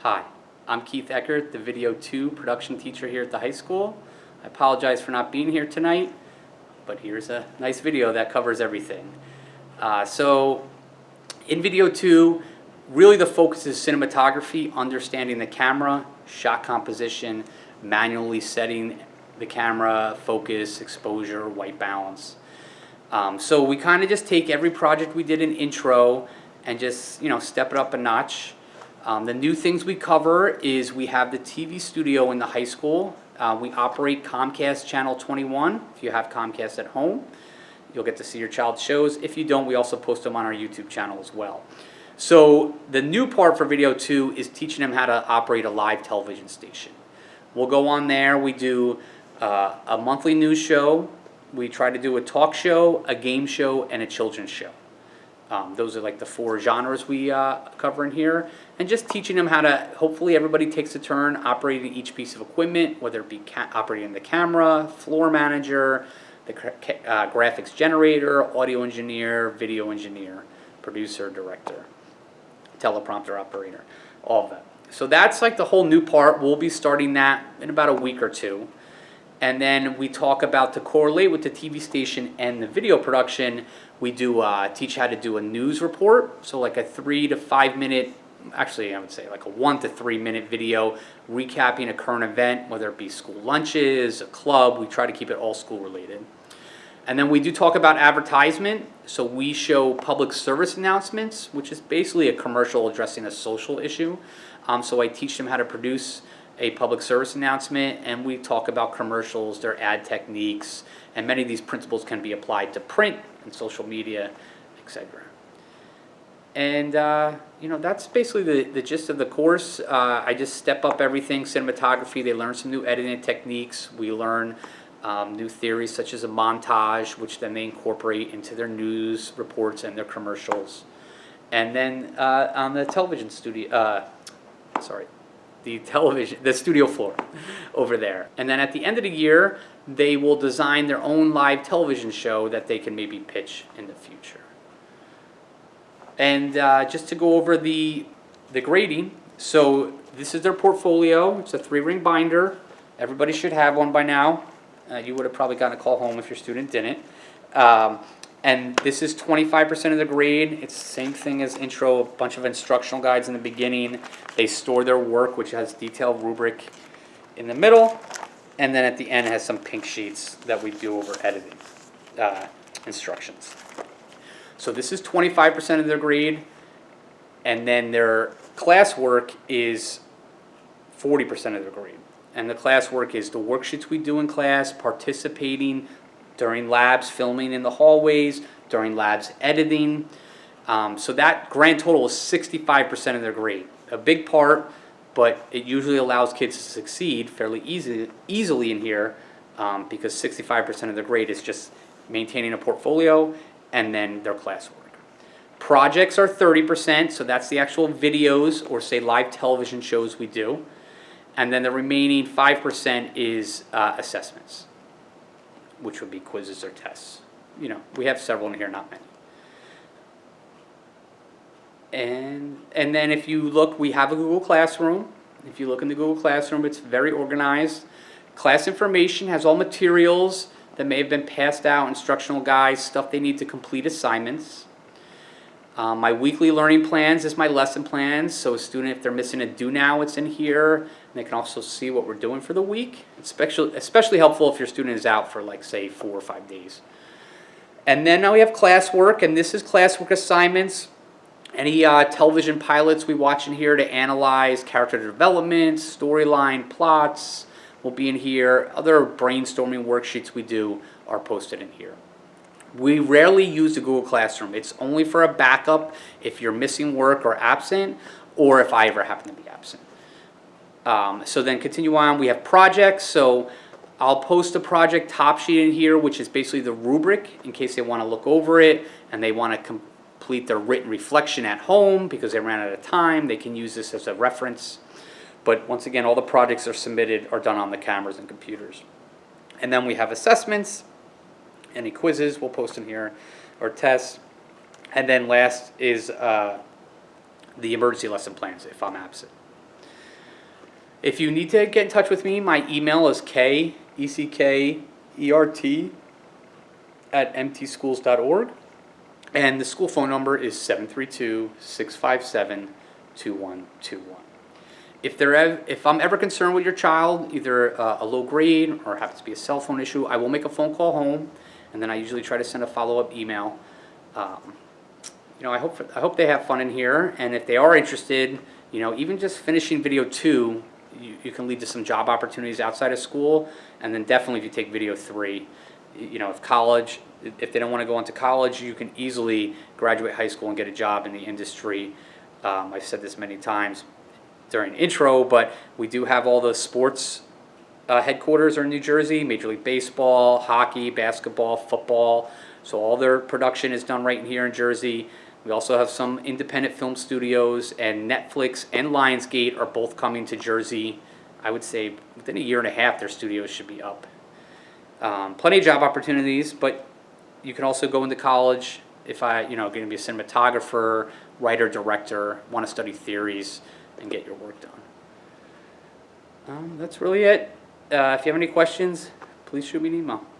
Hi, I'm Keith Eckert, the Video 2 production teacher here at the high school. I apologize for not being here tonight, but here's a nice video that covers everything. Uh, so, in Video 2, really the focus is cinematography, understanding the camera, shot composition, manually setting the camera, focus, exposure, white balance. Um, so we kind of just take every project we did in intro and just, you know, step it up a notch. Um, the new things we cover is we have the TV studio in the high school. Uh, we operate Comcast Channel 21. If you have Comcast at home, you'll get to see your child's shows. If you don't, we also post them on our YouTube channel as well. So the new part for Video 2 is teaching them how to operate a live television station. We'll go on there, we do uh, a monthly news show, we try to do a talk show, a game show, and a children's show. Um, those are like the four genres we uh, cover in here. And just teaching them how to, hopefully everybody takes a turn operating each piece of equipment, whether it be operating the camera, floor manager, the uh, graphics generator, audio engineer, video engineer, producer, director, teleprompter operator, all of that. So that's like the whole new part. We'll be starting that in about a week or two. And then we talk about to correlate with the TV station and the video production, we do uh, teach how to do a news report. So like a three to five minute, actually I would say like a one to three minute video recapping a current event, whether it be school lunches, a club, we try to keep it all school related. And then we do talk about advertisement. So we show public service announcements, which is basically a commercial addressing a social issue. Um, so I teach them how to produce a public service announcement and we talk about commercials, their ad techniques, and many of these principles can be applied to print and social media, etc. And uh, you know that's basically the, the gist of the course. Uh, I just step up everything, cinematography, they learn some new editing techniques, we learn um, new theories such as a montage, which then they incorporate into their news reports and their commercials. And then uh, on the television studio, uh, sorry, the television, the studio floor over there. And then at the end of the year, they will design their own live television show that they can maybe pitch in the future. And uh, just to go over the, the grading, so this is their portfolio. It's a three-ring binder. Everybody should have one by now. Uh, you would have probably gotten a call home if your student didn't. Um, and this is 25% of the grade. It's the same thing as intro, a bunch of instructional guides in the beginning. They store their work, which has detailed rubric in the middle. And then at the end has some pink sheets that we do over editing uh, instructions. So this is 25% of their grade. And then their classwork is 40% of their grade. And the classwork is the worksheets we do in class, participating, during labs filming in the hallways, during labs editing. Um, so that grand total is 65% of their grade. A big part, but it usually allows kids to succeed fairly easy, easily in here um, because 65% of their grade is just maintaining a portfolio and then their classwork. Projects are 30%, so that's the actual videos or say live television shows we do. And then the remaining 5% is uh, assessments which would be quizzes or tests. You know, we have several in here, not many. And, and then if you look, we have a Google Classroom. If you look in the Google Classroom, it's very organized. Class information has all materials that may have been passed out, instructional guides, stuff they need to complete assignments. Um, my weekly learning plans is my lesson plans. So a student, if they're missing a do now, it's in here. And they can also see what we're doing for the week. It's especially, especially helpful if your student is out for like say four or five days. And then now we have classwork, and this is classwork assignments. Any uh, television pilots we watch in here to analyze character development, storyline, plots will be in here. Other brainstorming worksheets we do are posted in here. We rarely use the Google Classroom. It's only for a backup if you're missing work or absent, or if I ever happen to be absent. Um, so then continue on, we have projects. So I'll post a project top sheet in here, which is basically the rubric in case they want to look over it and they want to complete their written reflection at home because they ran out of time. They can use this as a reference. But once again, all the projects are submitted are done on the cameras and computers. And then we have assessments, any quizzes we'll post in here, or tests. And then last is uh, the emergency lesson plans if I'm absent. If you need to get in touch with me, my email is k e c k e r t at mtschools.org, and the school phone number is 732-657-2121. If there ev- if I'm ever concerned with your child, either uh, a low grade or happens to be a cell phone issue, I will make a phone call home, and then I usually try to send a follow-up email. Um, you know, I hope I hope they have fun in here, and if they are interested, you know, even just finishing video two, you, you can lead to some job opportunities outside of school, and then definitely if you take video three, you know, if college, if they don't want to go into college, you can easily graduate high school and get a job in the industry. Um, I've said this many times during intro, but we do have all the sports uh, headquarters are in New Jersey, Major League Baseball, hockey, basketball, football. So all their production is done right here in Jersey. We also have some independent film studios, and Netflix and Lionsgate are both coming to Jersey. I would say within a year and a half, their studios should be up. Um, plenty of job opportunities, but you can also go into college if I, you know, going to be a cinematographer, writer, director, want to study theories, and get your work done. Um, that's really it. Uh, if you have any questions, please shoot me an email.